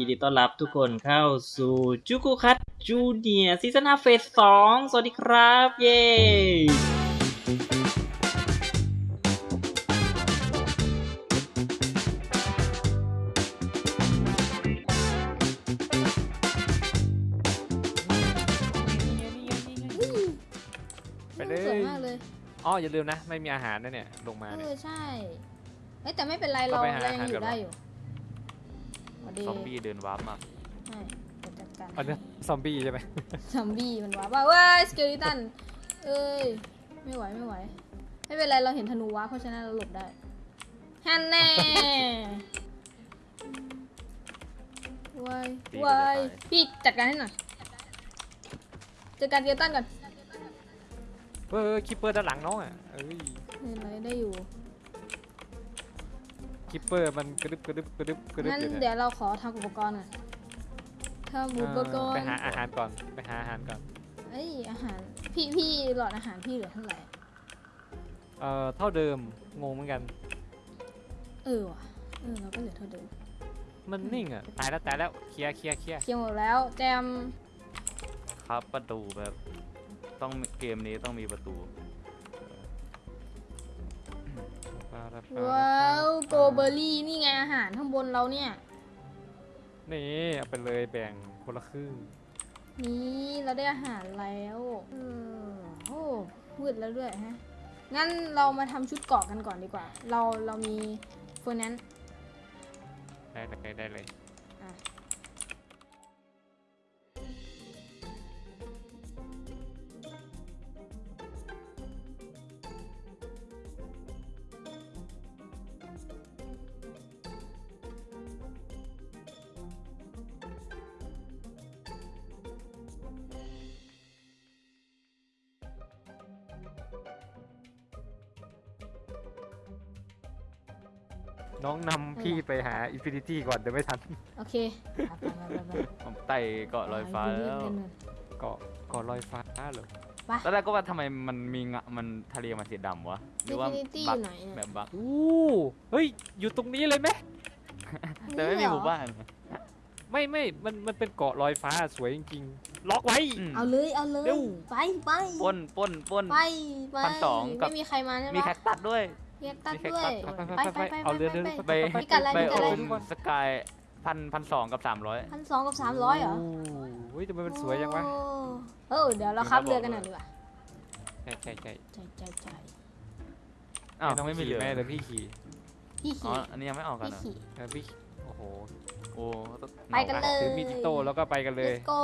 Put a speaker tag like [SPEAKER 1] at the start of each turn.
[SPEAKER 1] ยินดีต้อนรับทุกคนเข้าสู่จูกุคัตจูเนียซีซั่น5เฟสสองสวัสดีครับ เย้
[SPEAKER 2] ไปเล
[SPEAKER 3] สวย
[SPEAKER 2] ย
[SPEAKER 3] มากเลย
[SPEAKER 2] อ๋ออย่าลืมนะ ไม่มีอาหารนะเนี่ย ลงมา
[SPEAKER 3] เอ
[SPEAKER 2] เนี่ย
[SPEAKER 3] อใช่เอ้ยแต่ไม่เป็นไร
[SPEAKER 2] ก็
[SPEAKER 3] เรา
[SPEAKER 2] ไปหา
[SPEAKER 3] เรายัง
[SPEAKER 2] อาหาร
[SPEAKER 3] อยู่
[SPEAKER 2] ก่อน
[SPEAKER 3] ได้
[SPEAKER 2] วะ
[SPEAKER 3] อยู่สวัส ดี
[SPEAKER 4] ซอมบี้เดินวาร์ปมา
[SPEAKER 3] ใช่เดี๋ยวจัดการ
[SPEAKER 2] อันนี้ซอมบี้ใช่ไหม
[SPEAKER 3] ซอมบี้มันว้าว่าเว้ย skeleton เอ้ยไม่ไหวไม่ไหวไม่เป็นไรเราเห็นธนูว้าเพราะฉะนั้นเราหลบได้ฮันแน่วายวายพี่จัดการให้หน่อยจัดการ skeleton ก่อน
[SPEAKER 2] เฮ้ย creeper ด้านหลังน้องอะเอ้ย
[SPEAKER 3] ไม่เป็นไรได้อยู่
[SPEAKER 2] creeper มันกระดึบกระดึบกระดึบกระดึบ
[SPEAKER 3] งั้น
[SPEAKER 2] อยู่
[SPEAKER 3] เดี๋
[SPEAKER 2] เนี่ย
[SPEAKER 3] ยวเราขอทำอุปกรณ์ก่อนทำอุปกรณ์
[SPEAKER 2] ไปหาอาหารก่อนไปหาอาหารก่อน
[SPEAKER 3] เอ้ยอาหารพี่พี่หลอดอาหารพี่เหลือเท่าไหร่
[SPEAKER 2] เอ่อเท่าเดิมงงเหมือนกัน
[SPEAKER 3] เออว่ะเออเราก็เหลือเท่าเดิม
[SPEAKER 2] มันนิ่งอะตายแล้วตายแล้วเคลียร์เคลียร์เคลียร์
[SPEAKER 3] เคลียร์หมดแล้วแจม
[SPEAKER 4] ครับประตูแบบ ต้องเกมนี้ต้องมีประตู
[SPEAKER 3] ว้าวโกเบอรี่นี่ไงอาหารข้างบนเราเนี่ย
[SPEAKER 2] นี่เอาไปเลยแบ่งคนละครึ่ง
[SPEAKER 3] นี่เราได้อาหารแล้วเออโอ้มืดแล้วด้วยฮะ งั้นเรามาทำชุดเกราะกันก่อนดีกว่า เราเรามีเฟอร์นัน
[SPEAKER 2] ได้เลยได้เลย
[SPEAKER 3] อะ
[SPEAKER 2] น้องนำพี่ไปหา infinity ก่อนเดี๋ยวไม่ทัน
[SPEAKER 3] โอเคไปไปไปไปไป
[SPEAKER 4] ผมไต่เกาะลอยฟ้าแล้ว
[SPEAKER 3] เล่นๆ
[SPEAKER 2] เกาะเกาะลอยฟ้าเหรอ
[SPEAKER 4] ตอนแรกก็ว่าทำไมมันมีงะมันทะเลมันสีดำวะหรือว่า
[SPEAKER 3] Infinity
[SPEAKER 4] บั
[SPEAKER 3] อยู่ไหนอะ
[SPEAKER 4] แบบบัก
[SPEAKER 2] อู้เฮ้ยอยู่ตรงนี้เลยไหม
[SPEAKER 4] แต่ไม่มีหมู่บ้าน
[SPEAKER 2] ไม่ไม่มันมันเป็นเกาะลอยฟ้าสวยจริงๆล็อกไว้
[SPEAKER 4] อืม
[SPEAKER 3] เอาเลยเอาเลย
[SPEAKER 2] เร็ว
[SPEAKER 3] ไปไป
[SPEAKER 4] ปล้นปล้นปล้น
[SPEAKER 3] ไปไป
[SPEAKER 4] พันสองกับ
[SPEAKER 3] ไม่มีใครมาใช่ไหม
[SPEAKER 4] มีแคคตัดด้วย
[SPEAKER 3] เรียกตัด
[SPEAKER 4] มีแคค
[SPEAKER 3] ด้วย
[SPEAKER 4] ตัส
[SPEAKER 2] ไปไปไปไปเอาเรือเรือ
[SPEAKER 4] ไป
[SPEAKER 3] ไปกันอะไร
[SPEAKER 4] ไป
[SPEAKER 3] ไปกัน
[SPEAKER 4] โอ
[SPEAKER 3] อะไร
[SPEAKER 4] มสกายพันพันสองกับสามร้อย
[SPEAKER 3] พันสองกับสามร้อยเหรอ
[SPEAKER 2] โอ้ยทำไมมันสวยจังวะ
[SPEAKER 3] โอ้เออเดี๋ยวเราขับเรือกันหน่อยดีกว่า
[SPEAKER 2] ใช่ใช่ใช่
[SPEAKER 3] ใช่ใช่ใช่
[SPEAKER 4] อ้าว
[SPEAKER 2] น้อง
[SPEAKER 4] ไม่มี
[SPEAKER 2] ขี่
[SPEAKER 4] เรือ
[SPEAKER 2] แม่เดี๋ยวพี่ขี่
[SPEAKER 3] พี่
[SPEAKER 4] อ๋อ
[SPEAKER 3] ขี่
[SPEAKER 4] อันนี้ยังไม่ออกกัน
[SPEAKER 3] พี่
[SPEAKER 4] เหรอ
[SPEAKER 3] ขี่
[SPEAKER 2] เออพี่โอ้โห
[SPEAKER 4] โอ้ต้อง
[SPEAKER 3] ไปกันเลย
[SPEAKER 2] ถือมีดอิโต้แล้วก็ไปกันเลย
[SPEAKER 3] let's go